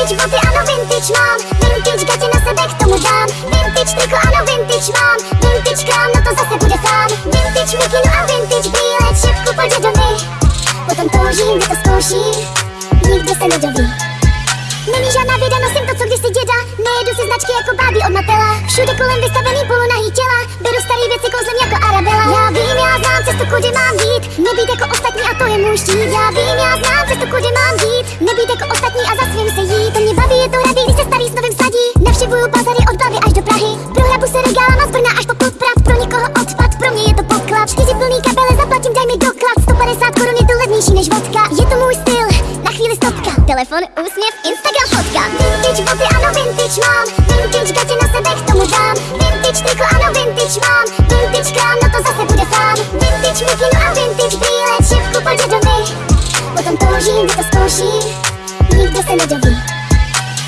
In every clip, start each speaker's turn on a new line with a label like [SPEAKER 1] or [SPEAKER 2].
[SPEAKER 1] Vintage boty, ano vintage mám. Vintage gatě na sebe k tomu dám. Vintage triko, ano vintage mám. Vintage krám, no to zase bude sám. Vintage mikinu a vintage brýle Šipku po dědovi. Potom toužím, kdy to zkouším. Nikdo se nedoví. Není žádná věda, nosím to, co kdysi děda. Nejedu si značky jako bábí od Matela. Všude kolem vystavený polonahý těla Beru starý věci, kouzlem jako Arabela Já vím, já znám cestu, kudy mám jít. Nebýt jako ostatní a to je můj štít. Já vím, já znám cestu, kudy mám jít. Nebýt jako ostatní a za je to radý, když se starý s novým sadí Navštěvuju bazary od Blavy až do Prahy. Prohrabu se regálama z Brna až po podprat. Pro někoho odpad, pro mě je to poklad. Čtyři plný kabele, zaplatím, daj mi doklad. 150 korun je to levnější než vodka. Je to můj styl, na chvíli stopka. Telefon, úsměv, Instagram, fotka. Vintage boty, ano vintage mám. Vintage gatě na sebe k tomu dám. Vintage triko, ano vintage mám. Vintage krám, no to zase bude sám Vintage mikinu a vintage brýle Šipku po dědovi Potom toužím, kdy to zkouším. Nikdo se nedoví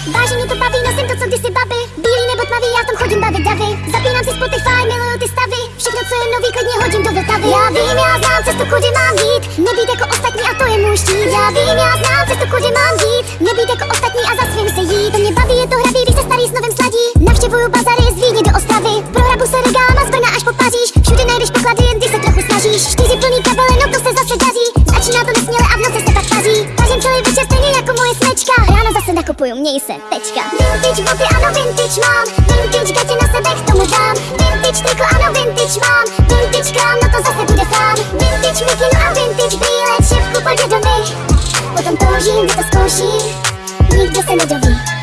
[SPEAKER 1] Mě to baví, nosím to, co kdysi babi Bílý nebo tmavý, já v tom chodím bavit davy. Zapínám si Spotify, miluju ty stavy. Všechno, co je nový, klidně hodím do Vltavy. Já vím, já znám cestu, kudy mám jít. Nebýt jako ostatní a to je můj štít. Já vím, já znám cestu, kudy mám jít. Nebýt jako ostatní a za svým se jít. To mě baví, je to hravý, když se starý s novým sladí. Navštěvuju bazary z Vídně do Ostravy. Prohrabu se regálama z Brna až po Paříž. Všude najdeš poklady, jen když se trochu snažíš. Čtyři plný kabele, no to se zase daří. Začíná to nesměle a v noci se pak paří celý večer smečka Ráno zase nakupuju, měj se, tečka. Vintage boty, ano vintage mám. Vintage gatě na sebe k tomu dám. Vintage triko, ano vintage mám. Vintage krám, no to zase bude sám. Vintage mikinu a vintage brýle Šipku po dědovi Potom toužím, kdy to zkouším. Nikdo se nedoví